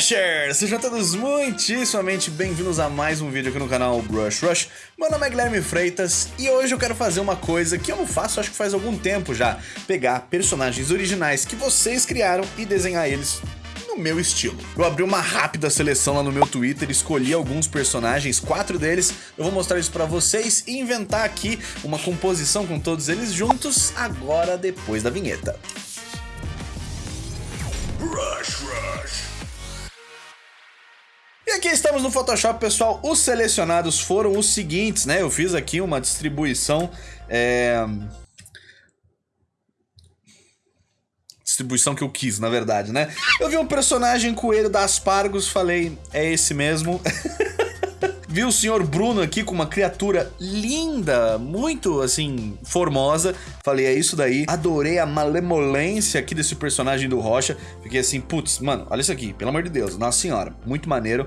Brushers! Sejam todos muitíssimamente bem-vindos a mais um vídeo aqui no canal Brush Rush. Meu nome é Guilherme Freitas e hoje eu quero fazer uma coisa que eu não faço acho que faz algum tempo já. Pegar personagens originais que vocês criaram e desenhar eles no meu estilo. Eu abri uma rápida seleção lá no meu Twitter, escolhi alguns personagens, quatro deles, eu vou mostrar isso pra vocês e inventar aqui uma composição com todos eles juntos, agora depois da vinheta. Aqui estamos no Photoshop, pessoal. Os selecionados foram os seguintes, né? Eu fiz aqui uma distribuição... É... Distribuição que eu quis, na verdade, né? Eu vi um personagem coelho da Aspargos, falei, é esse mesmo. Vi o senhor Bruno aqui com uma criatura linda, muito, assim, formosa. Falei, é isso daí. Adorei a malemolência aqui desse personagem do Rocha. Fiquei assim, putz, mano, olha isso aqui, pelo amor de Deus, nossa senhora, muito maneiro.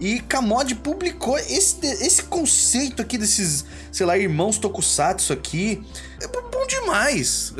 E Kamod publicou esse, esse conceito aqui desses, sei lá, irmãos Tokusatsu aqui. É demais.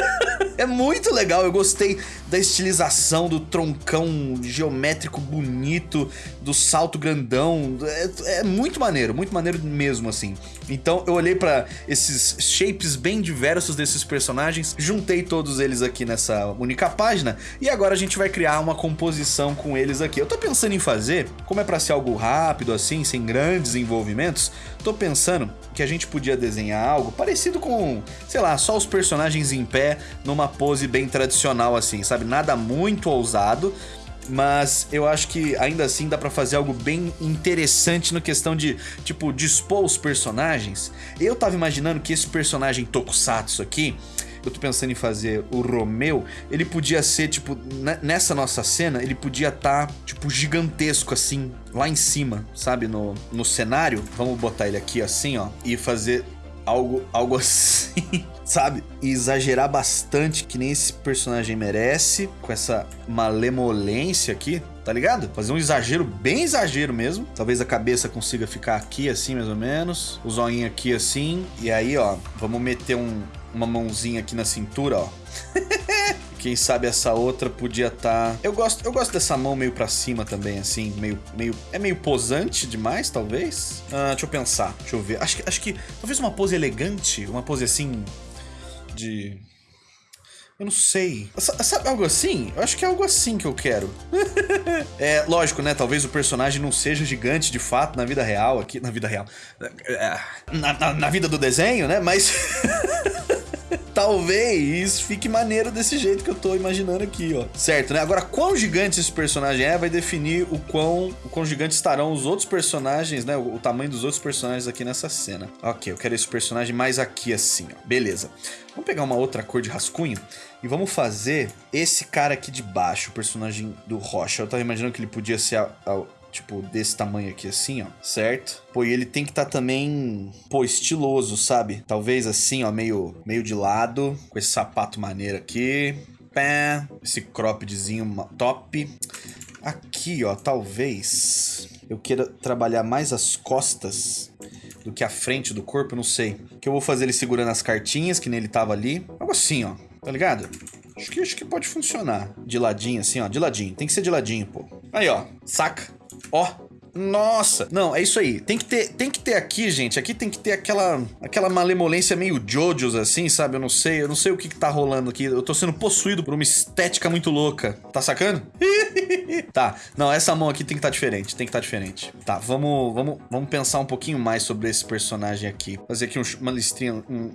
é muito legal, eu gostei da estilização, do troncão geométrico bonito, do salto grandão. É, é muito maneiro, muito maneiro mesmo, assim. Então eu olhei para esses shapes bem diversos desses personagens, juntei todos eles aqui nessa única página e agora a gente vai criar uma composição com eles aqui. Eu tô pensando em fazer, como é para ser algo rápido assim, sem grandes envolvimentos, tô pensando que a gente podia desenhar algo parecido com, sei lá, só os personagens em pé numa pose bem tradicional assim, sabe? Nada muito ousado, mas eu acho que ainda assim dá pra fazer algo bem interessante no questão de, tipo, dispor os personagens. Eu tava imaginando que esse personagem Tokusatsu aqui, eu tô pensando em fazer o Romeu, ele podia ser, tipo, nessa nossa cena, ele podia estar, tá, tipo, gigantesco, assim, lá em cima, sabe, no, no cenário. Vamos botar ele aqui assim, ó, e fazer algo, algo assim, sabe? E exagerar bastante, que nem esse personagem merece, com essa malemolência aqui, tá ligado? Fazer um exagero, bem exagero mesmo. Talvez a cabeça consiga ficar aqui assim, mais ou menos. O zoinho aqui assim. E aí, ó, vamos meter um, uma mãozinha aqui na cintura, ó. Quem sabe essa outra podia estar... Tá... Eu, gosto, eu gosto dessa mão meio pra cima também, assim, meio... meio é meio posante demais, talvez? Ah, deixa eu pensar, deixa eu ver. Acho que, acho que talvez uma pose elegante, uma pose assim... De... Eu não sei. Sabe algo assim? Eu acho que é algo assim que eu quero. é, lógico, né? Talvez o personagem não seja gigante de fato na vida real aqui. Na vida real. Na, na, na vida do desenho, né? Mas... talvez fique maneiro desse jeito que eu tô imaginando aqui, ó. Certo, né? Agora, quão gigante esse personagem é, vai definir o quão, o quão gigante estarão os outros personagens, né? O, o tamanho dos outros personagens aqui nessa cena. Ok, eu quero esse personagem mais aqui assim, ó. Beleza. Vamos pegar uma outra cor de rascunho e vamos fazer esse cara aqui de baixo, o personagem do Rocha. Eu tava imaginando que ele podia ser a, a tipo, desse tamanho aqui assim, ó, certo? Pô, e ele tem que estar tá também, pô, estiloso, sabe? Talvez assim, ó, meio, meio de lado, com esse sapato maneiro aqui. Pé, esse croppedzinho top. Aqui, ó, talvez eu queira trabalhar mais as costas do que a frente do corpo, não sei. Que eu vou fazer ele segurando as cartinhas, que nem ele tava ali. Algo assim, ó, tá ligado? Acho que, acho que pode funcionar. De ladinho, assim, ó, de ladinho. Tem que ser de ladinho, pô. Aí, ó, saca? Ó, nossa! Não, é isso aí. Tem que ter, tem que ter aqui, gente. Aqui tem que ter aquela, aquela malemolência meio Jojos, assim, sabe? Eu não sei, eu não sei o que, que tá rolando aqui. Eu tô sendo possuído por uma estética muito louca. Tá sacando? tá. Não, essa mão aqui tem que estar tá diferente. Tem que estar tá diferente. Tá, vamos, vamos, vamos pensar um pouquinho mais sobre esse personagem aqui. Fazer aqui um, uma listrinha, um,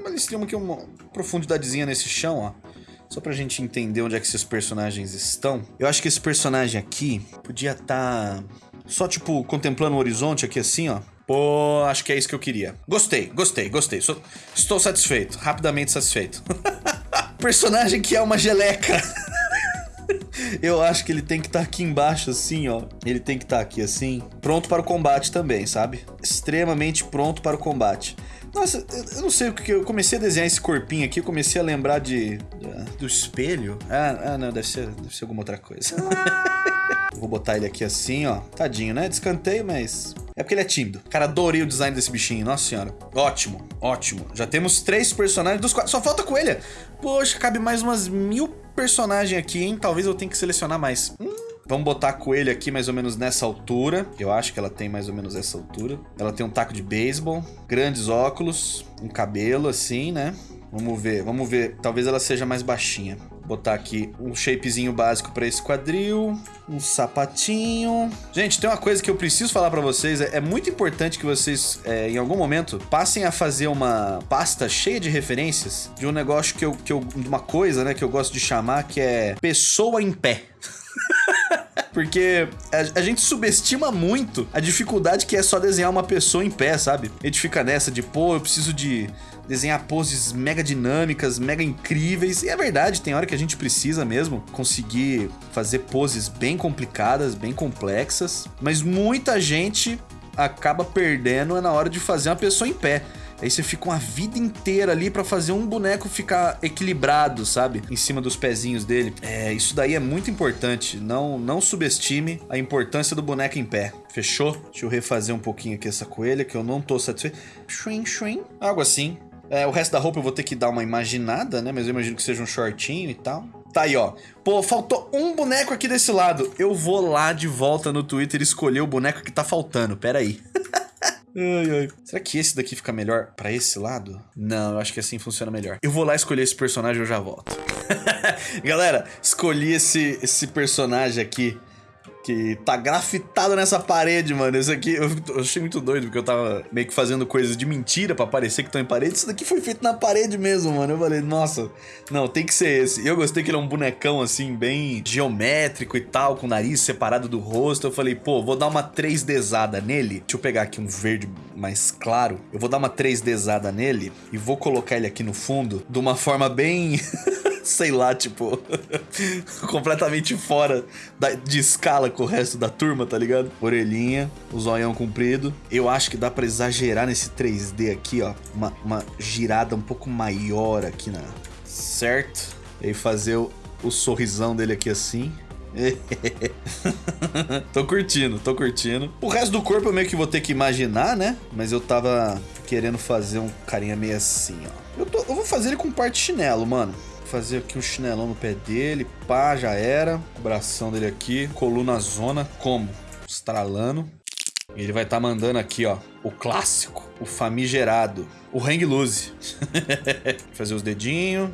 uma listrinha aqui, uma profundidadezinha nesse chão, ó. Só pra gente entender onde é que esses personagens estão. Eu acho que esse personagem aqui podia estar... Tá só, tipo, contemplando o horizonte aqui assim, ó. Pô, acho que é isso que eu queria. Gostei, gostei, gostei. Sou, estou satisfeito, rapidamente satisfeito. personagem que é uma geleca. Eu acho que ele tem que estar tá aqui embaixo assim, ó. Ele tem que estar tá aqui assim. Pronto para o combate também, sabe? Extremamente pronto para o combate. Nossa, eu não sei o que eu comecei a desenhar esse corpinho aqui, eu comecei a lembrar de, do espelho. Ah, ah, não, deve ser, deve ser alguma outra coisa. Vou botar ele aqui assim, ó. Tadinho, né? Descanteio, mas é porque ele é tímido. Cara, adorei o design desse bichinho. Nossa senhora. Ótimo, ótimo. Já temos três personagens dos quatro. Só falta coelha. Poxa, cabe mais umas mil personagens aqui, hein? Talvez eu tenha que selecionar mais. Hum, Vamos botar a coelha aqui mais ou menos nessa altura. Eu acho que ela tem mais ou menos essa altura. Ela tem um taco de beisebol, grandes óculos, um cabelo assim, né? Vamos ver, vamos ver. Talvez ela seja mais baixinha. Botar aqui um shapezinho básico para esse quadril, um sapatinho. Gente, tem uma coisa que eu preciso falar para vocês. É, é, muito importante que vocês, é, em algum momento, passem a fazer uma pasta cheia de referências de um negócio que eu, que eu, de uma coisa, né, que eu gosto de chamar que é pessoa em pé. Porque a, a, gente subestima muito a dificuldade que é só desenhar uma pessoa em pé, sabe? A gente fica nessa de, pô, eu preciso de desenhar poses mega dinâmicas, mega incríveis. E é verdade, tem hora que a gente precisa mesmo conseguir fazer poses bem complicadas, bem complexas. Mas muita gente acaba perdendo na hora de fazer uma pessoa em pé. Aí você fica uma vida inteira ali para fazer um boneco ficar equilibrado, sabe? Em cima dos pezinhos dele. É, isso daí é muito importante. Não, não subestime a importância do boneco em pé. Fechou? Deixa eu refazer um pouquinho aqui essa coelha que eu não tô satisfeito. Shwing, shwing. Algo assim. É, o resto da roupa eu vou ter que dar uma imaginada, né? Mas eu imagino que seja um shortinho e tal. Tá aí, ó. Pô, faltou um boneco aqui desse lado. Eu vou lá de volta no Twitter escolher o boneco que tá faltando. Pera aí. ai, ai. Será que esse daqui fica melhor pra esse lado? Não, eu acho que assim funciona melhor. Eu vou lá escolher esse personagem e eu já volto. Galera, escolhi esse, esse personagem aqui que tá grafitado nessa parede, mano. Isso aqui eu, eu, achei muito doido, porque eu tava meio que fazendo coisas de mentira para parecer que estão em parede. Isso daqui foi feito na parede mesmo, mano. Eu falei, nossa, não, tem que ser esse. E eu gostei que ele é um bonecão assim, bem geométrico e tal, com o nariz separado do rosto. Eu falei, pô, vou dar uma 3Dzada nele. Deixa eu pegar aqui um verde mais claro. Eu vou dar uma 3Dzada nele e vou colocar ele aqui no fundo de uma forma bem. sei lá, tipo, completamente fora da, de escala com o resto da turma, tá ligado? Orelhinha, o zoião comprido. Eu acho que dá para exagerar nesse 3D aqui, ó. Uma, uma girada um pouco maior aqui na... Certo? E fazer o, o sorrisão dele aqui assim. tô curtindo, tô curtindo. O resto do corpo eu meio que vou ter que imaginar, né? Mas eu tava querendo fazer um carinha meio assim, ó. Eu, tô, eu vou fazer ele com parte chinelo, mano fazer aqui um chinelão no pé dele, pá, já era. O bração dele aqui, coluna zona, como? Estralando. Ele vai estar tá mandando aqui, ó, o clássico, o famigerado, o hang loose. fazer os dedinhos,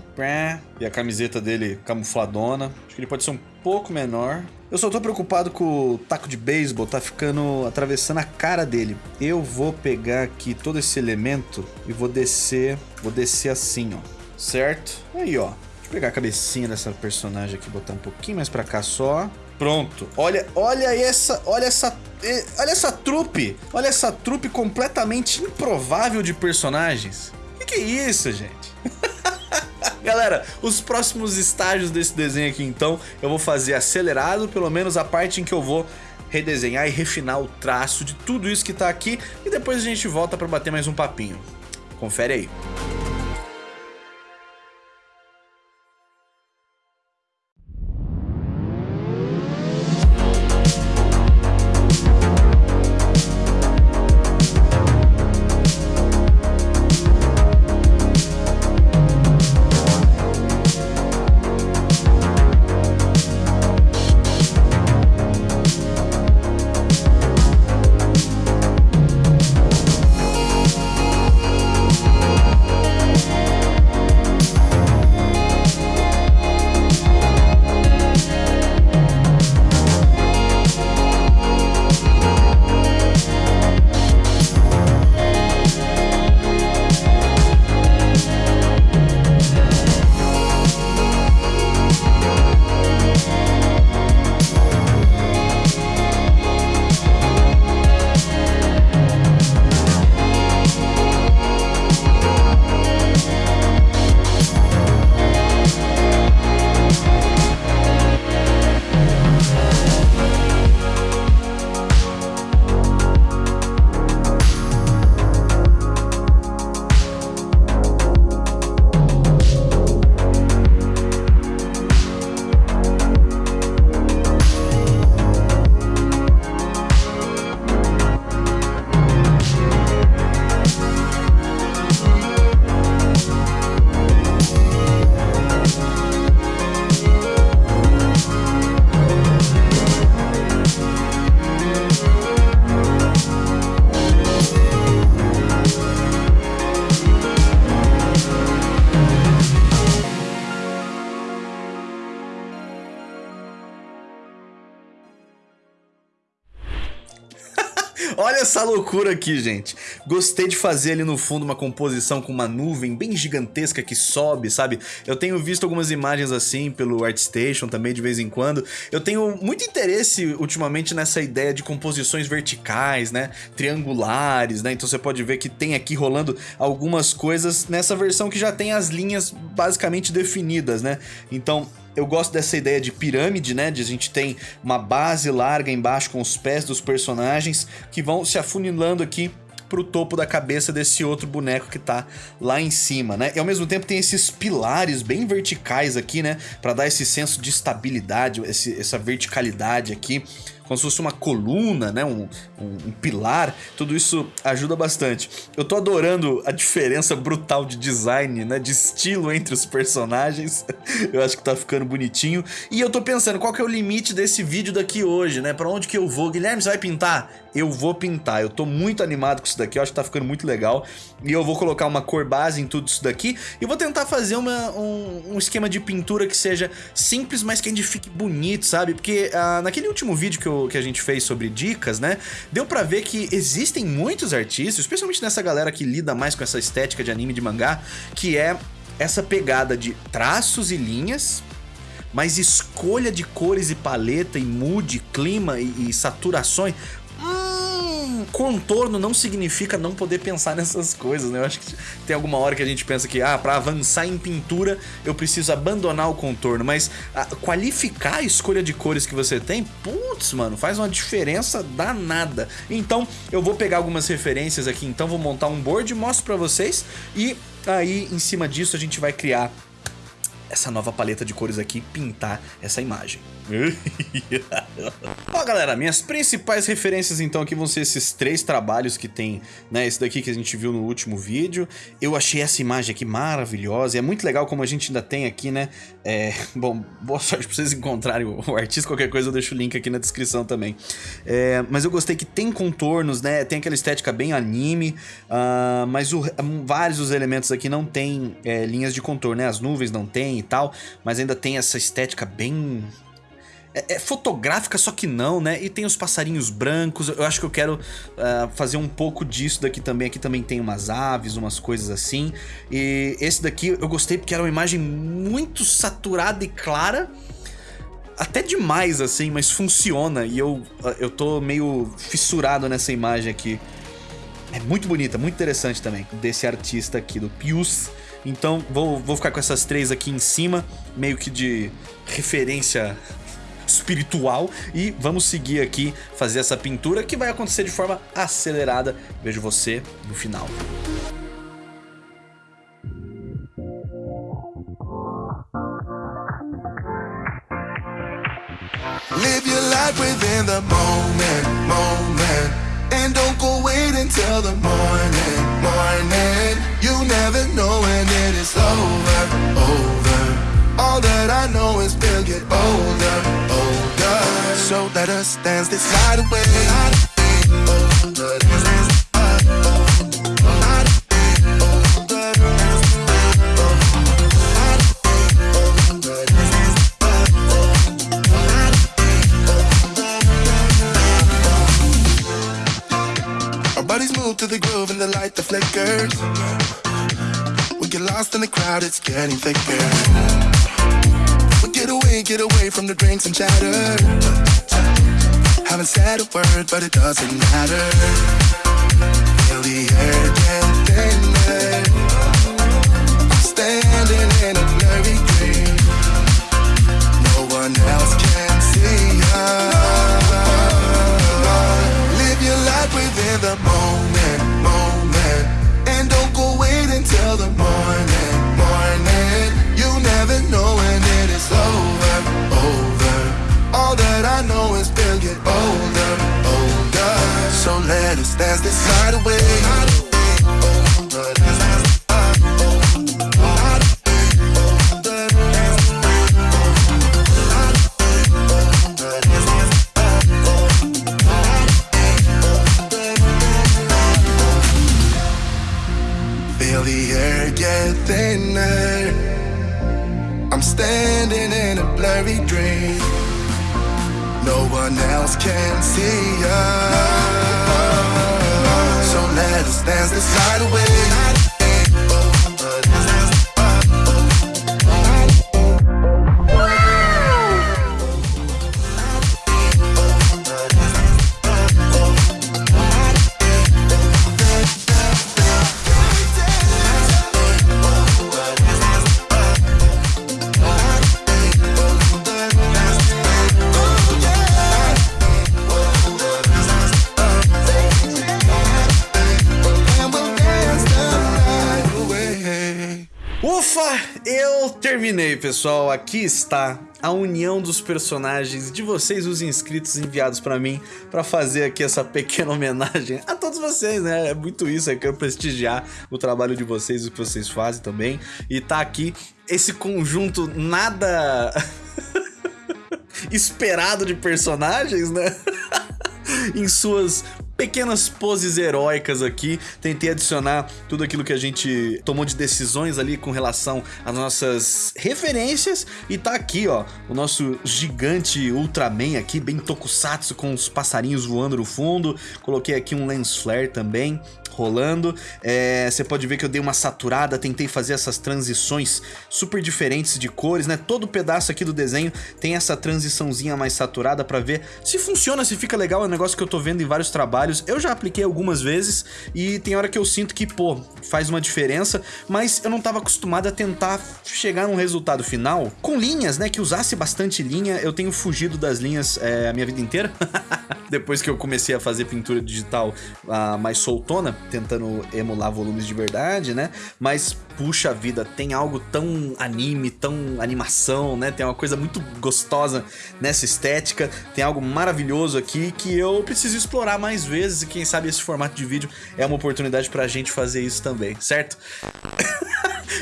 e a camiseta dele camufladona. Acho que ele pode ser um pouco menor. Eu só tô preocupado com o taco de beisebol, tá ficando atravessando a cara dele. Eu vou pegar aqui todo esse elemento e vou descer, vou descer assim, ó certo? Aí, ó. Deixa eu pegar a cabecinha dessa personagem aqui, botar um pouquinho mais pra cá só. Pronto. Olha, olha essa, olha essa, olha essa trupe. Olha essa trupe completamente improvável de personagens. Que que é isso, gente? Galera, os próximos estágios desse desenho aqui, então, eu vou fazer acelerado, pelo menos a parte em que eu vou redesenhar e refinar o traço de tudo isso que tá aqui, e depois a gente volta para bater mais um papinho. Confere aí. Essa loucura aqui, gente. Gostei de fazer ali no fundo uma composição com uma nuvem bem gigantesca que sobe, sabe? Eu tenho visto algumas imagens assim pelo ArtStation também de vez em quando. Eu tenho muito interesse ultimamente nessa ideia de composições verticais, né? Triangulares, né? Então você pode ver que tem aqui rolando algumas coisas nessa versão que já tem as linhas basicamente definidas, né? Então eu gosto dessa ideia de pirâmide, né? De a gente tem uma base larga embaixo com os pés dos personagens que vão se afunilando aqui pro topo da cabeça desse outro boneco que tá lá em cima, né? E ao mesmo tempo tem esses pilares bem verticais aqui, né? Pra dar esse senso de estabilidade, esse, essa verticalidade aqui como se fosse uma coluna, né? Um, um, um, pilar. Tudo isso ajuda bastante. Eu tô adorando a diferença brutal de design, né? De estilo entre os personagens. eu acho que tá ficando bonitinho. E eu tô pensando, qual que é o limite desse vídeo daqui hoje, né? Pra onde que eu vou? Guilherme, você vai pintar? Eu vou pintar. Eu tô muito animado com isso daqui. Eu acho que tá ficando muito legal. E eu vou colocar uma cor base em tudo isso daqui. E vou tentar fazer uma, um, um esquema de pintura que seja simples, mas que ainda fique bonito, sabe? Porque uh, naquele último vídeo que eu que a gente fez sobre dicas, né? Deu pra ver que existem muitos artistas, especialmente nessa galera que lida mais com essa estética de anime de mangá, que é essa pegada de traços e linhas, mas escolha de cores e paleta e mood, clima e, e saturações contorno não significa não poder pensar nessas coisas, né? Eu acho que tem alguma hora que a gente pensa que, ah, pra avançar em pintura eu preciso abandonar o contorno, mas ah, qualificar a escolha de cores que você tem, putz, mano, faz uma diferença danada. Então, eu vou pegar algumas referências aqui, então vou montar um board, mostro pra vocês e aí, em cima disso, a gente vai criar essa nova paleta de cores aqui pintar essa imagem. Ó galera, minhas principais referências então aqui vão ser esses três trabalhos que tem, né, esse daqui que a gente viu no último vídeo. Eu achei essa imagem aqui maravilhosa e é muito legal como a gente ainda tem aqui, né, é, bom, boa sorte pra vocês encontrarem o, o, artista, qualquer coisa eu deixo o link aqui na descrição também. É, mas eu gostei que tem contornos, né, tem aquela estética bem anime, uh, mas o, vários dos elementos aqui não tem é, linhas de contorno, né, as nuvens não tem tal, mas ainda tem essa estética bem é, é, fotográfica, só que não, né? E tem os passarinhos brancos. Eu acho que eu quero uh, fazer um pouco disso daqui também. Aqui também tem umas aves, umas coisas assim. E esse daqui eu gostei porque era uma imagem muito saturada e clara. Até demais, assim, mas funciona. E eu, eu tô meio fissurado nessa imagem aqui. É muito bonita, muito interessante também. Desse artista aqui, do Pius. Então vou, vou ficar com essas três aqui em cima, meio que de referência espiritual e vamos seguir aqui fazer essa pintura que vai acontecer de forma acelerada. Vejo você no final. Live your life within the moment, moment And don't go wait until the morning, morning You never know when it is over, over All that I know is we'll get older, older. So let us dance this night away. Our We get lost in the crowd, it's getting thicker. But get away, get away from the drinks and chatter. Haven't said a word, but it doesn't matter. Feel the air terminei, pessoal. Aqui está a união dos personagens de vocês, os inscritos enviados pra mim, pra fazer aqui essa pequena homenagem a todos vocês, né? É muito isso, eu quero prestigiar o trabalho de vocês, o que vocês fazem também. E tá aqui esse conjunto nada esperado de personagens, né? em suas pequenas poses heróicas aqui. Tentei adicionar tudo aquilo que a gente tomou de decisões ali com relação às nossas referências. E tá aqui, ó, o nosso gigante Ultraman aqui, bem tokusatsu, com os passarinhos voando no fundo. Coloquei aqui um lens flare também rolando. É, você pode ver que eu dei uma saturada, tentei fazer essas transições super diferentes de cores, né? Todo pedaço aqui do desenho tem essa transiçãozinha mais saturada pra ver se funciona, se fica legal. É um negócio que eu tô vendo em vários trabalhos. Eu já apliquei algumas vezes e tem hora que eu sinto que, pô, faz uma diferença, mas eu não tava acostumado a tentar chegar num resultado final com linhas, né? Que usasse bastante linha. Eu tenho fugido das linhas é, a minha vida inteira. Depois que eu comecei a fazer pintura digital ah, mais soltona, tentando emular volumes de verdade, né? Mas, puxa vida, tem algo tão anime, tão animação, né? Tem uma coisa muito gostosa nessa estética, tem algo maravilhoso aqui que eu preciso explorar mais vezes e quem sabe esse formato de vídeo é uma oportunidade pra gente fazer isso também, certo?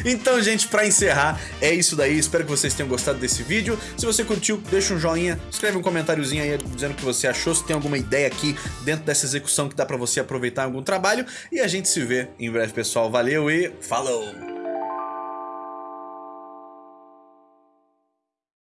Então, gente, pra encerrar, é isso daí. Espero que vocês tenham gostado desse vídeo. Se você curtiu, deixa um joinha, escreve um comentáriozinho aí dizendo o que você achou, se tem alguma ideia aqui dentro dessa execução que dá pra você aproveitar em algum trabalho. E a gente se vê em breve, pessoal. Valeu e falou!